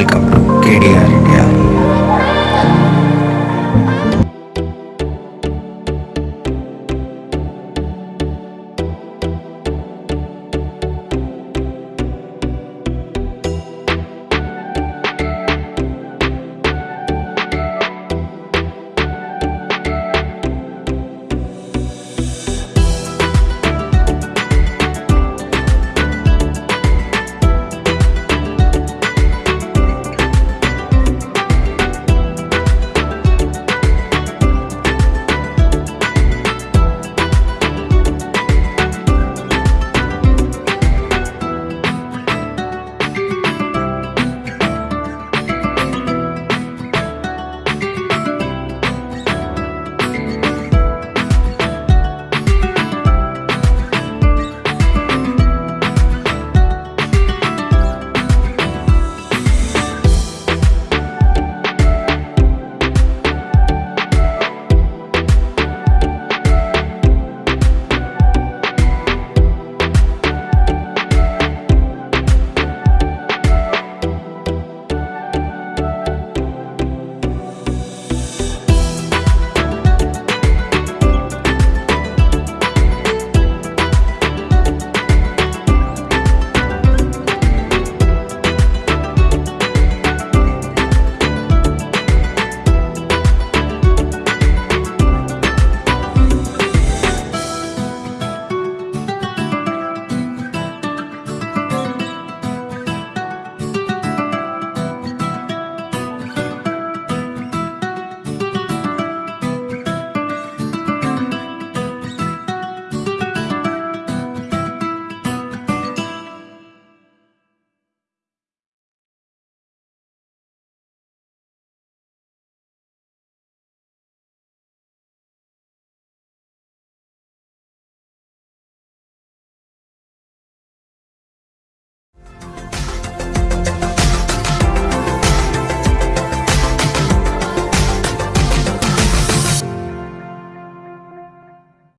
el